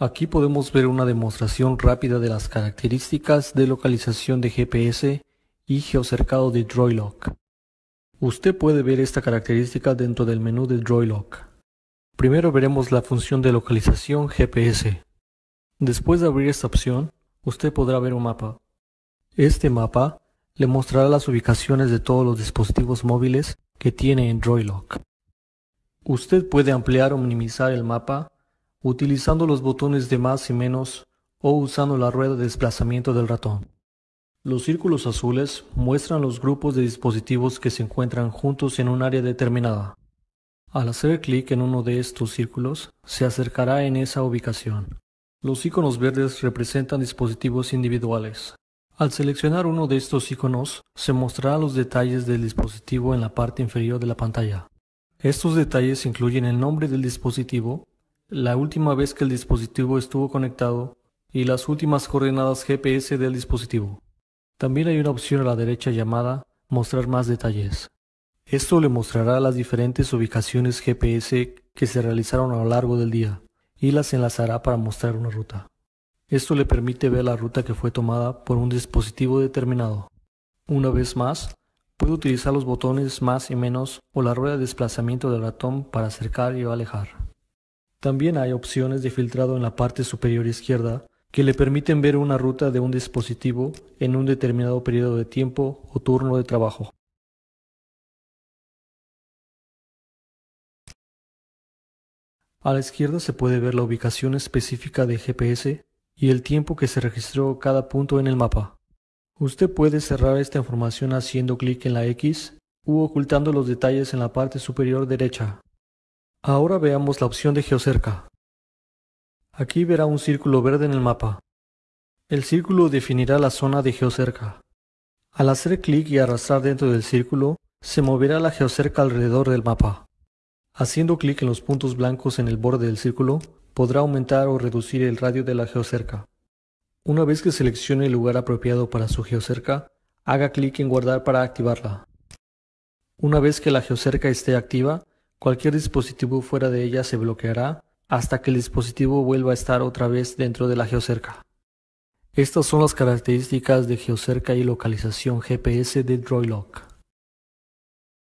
Aquí podemos ver una demostración rápida de las características de localización de GPS y geocercado de DroidLock. Usted puede ver esta característica dentro del menú de DroidLock. Primero veremos la función de localización GPS. Después de abrir esta opción, usted podrá ver un mapa. Este mapa le mostrará las ubicaciones de todos los dispositivos móviles que tiene en DroidLock. Usted puede ampliar o minimizar el mapa utilizando los botones de más y menos o usando la rueda de desplazamiento del ratón. Los círculos azules muestran los grupos de dispositivos que se encuentran juntos en un área determinada. Al hacer clic en uno de estos círculos, se acercará en esa ubicación. Los iconos verdes representan dispositivos individuales. Al seleccionar uno de estos iconos, se mostrarán los detalles del dispositivo en la parte inferior de la pantalla. Estos detalles incluyen el nombre del dispositivo, la última vez que el dispositivo estuvo conectado y las últimas coordenadas GPS del dispositivo. También hay una opción a la derecha llamada Mostrar más detalles. Esto le mostrará las diferentes ubicaciones GPS que se realizaron a lo largo del día y las enlazará para mostrar una ruta. Esto le permite ver la ruta que fue tomada por un dispositivo determinado. Una vez más, puede utilizar los botones más y menos o la rueda de desplazamiento del ratón para acercar y alejar. También hay opciones de filtrado en la parte superior izquierda que le permiten ver una ruta de un dispositivo en un determinado periodo de tiempo o turno de trabajo. A la izquierda se puede ver la ubicación específica de GPS y el tiempo que se registró cada punto en el mapa. Usted puede cerrar esta información haciendo clic en la X u ocultando los detalles en la parte superior derecha. Ahora veamos la opción de Geocerca. Aquí verá un círculo verde en el mapa. El círculo definirá la zona de geocerca. Al hacer clic y arrastrar dentro del círculo, se moverá la geocerca alrededor del mapa. Haciendo clic en los puntos blancos en el borde del círculo, podrá aumentar o reducir el radio de la geocerca. Una vez que seleccione el lugar apropiado para su geocerca, haga clic en guardar para activarla. Una vez que la geocerca esté activa, cualquier dispositivo fuera de ella se bloqueará hasta que el dispositivo vuelva a estar otra vez dentro de la geocerca. Estas son las características de geocerca y localización GPS de DroidLock.